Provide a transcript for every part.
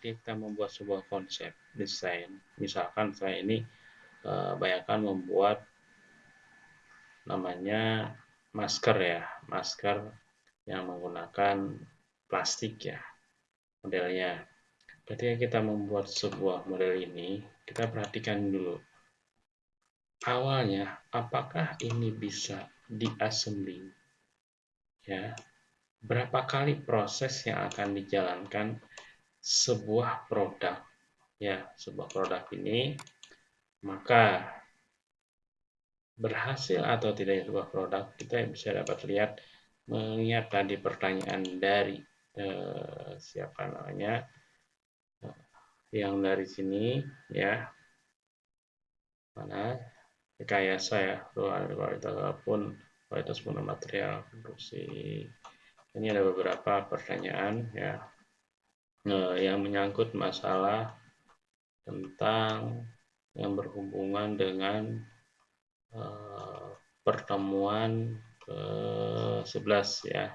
kita membuat sebuah konsep desain, misalkan saya ini eh, bayangkan membuat namanya masker ya, masker yang menggunakan plastik ya modelnya. Ketika kita membuat sebuah model ini, kita perhatikan dulu awalnya apakah ini bisa diassembling ya berapa kali proses yang akan dijalankan sebuah produk. Ya sebuah produk ini maka berhasil atau tidak sebuah produk kita bisa dapat lihat mengingat tadi pertanyaan dari eh, siapa namanya eh, yang dari sini ya. Mana? Rekayasa ya ruang kualitas apa pun kualitas guna material produksi. Ini ada beberapa pertanyaan ya yang menyangkut masalah tentang yang berhubungan dengan eh, pertemuan ke-11 ya.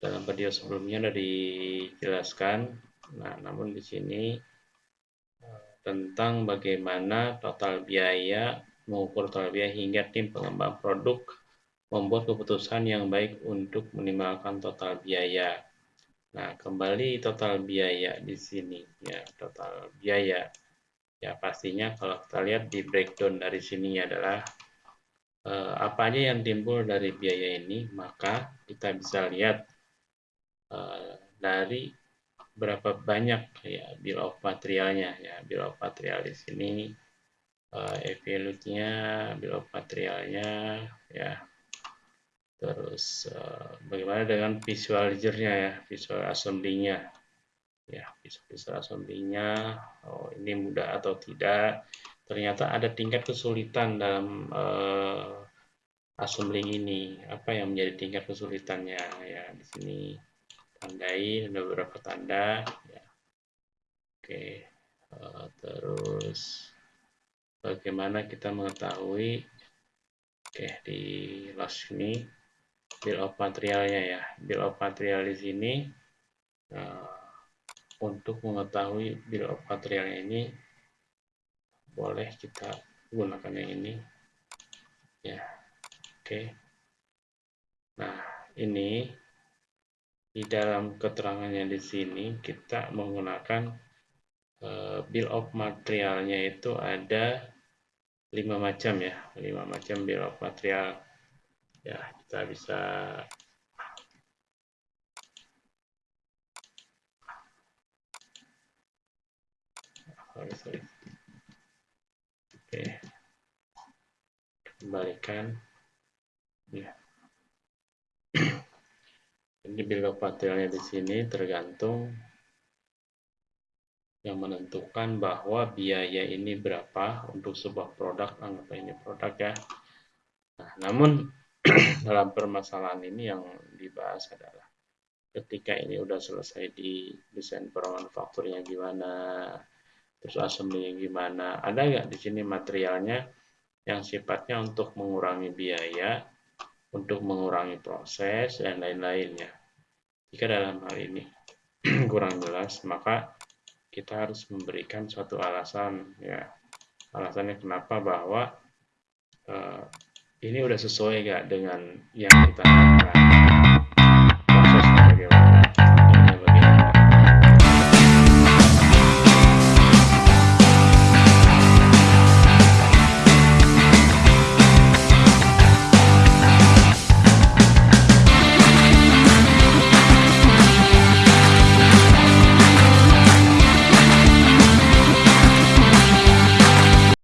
Dalam video sebelumnya sudah dijelaskan. Nah, namun di sini eh, tentang bagaimana total biaya mengukur total biaya hingga tim pengembang produk membuat keputusan yang baik untuk minimalkan total biaya. Nah, kembali total biaya di sini ya, total biaya. Ya, pastinya kalau kita lihat di breakdown dari sini adalah eh, apa aja yang timbul dari biaya ini, maka kita bisa lihat eh, dari berapa banyak ya bill of materialnya ya bill of material di sini uh, evaluate-nya bill of materialnya ya Terus uh, bagaimana dengan visualizer-nya ya, visual assembly-nya. Ya, visual assembly-nya, oh ini mudah atau tidak. Ternyata ada tingkat kesulitan dalam uh, assembling ini. Apa yang menjadi tingkat kesulitannya? Ya, di sini tandai ada beberapa tanda. Ya. Oke, uh, terus bagaimana kita mengetahui? Oke, di last ini bill of materialnya ya. Bill of material di sini uh, untuk mengetahui bill of materialnya ini boleh kita gunakan yang ini. Ya oke. Okay. nah ini di dalam keterangannya di sini kita menggunakan uh, bill of materialnya itu ada lima macam ya. Lima macam bill of material ya kita bisa oke. Kembalikan. Ya. Ini bill of materialnya di sini tergantung yang menentukan bahwa biaya ini berapa untuk sebuah produk. Anggap ini produk ya. Nah namun dalam permasalahan ini yang dibahas adalah ketika ini udah selesai di desain pemanufakturnya gimana, terus assembly gimana, ada nggak di sini materialnya yang sifatnya untuk mengurangi biaya, untuk mengurangi proses dan lain-lainnya. Jika dalam hal ini kurang jelas, maka kita harus memberikan suatu alasan ya. Alasannya kenapa bahwa uh, ini udah sesuai gak dengan yang kita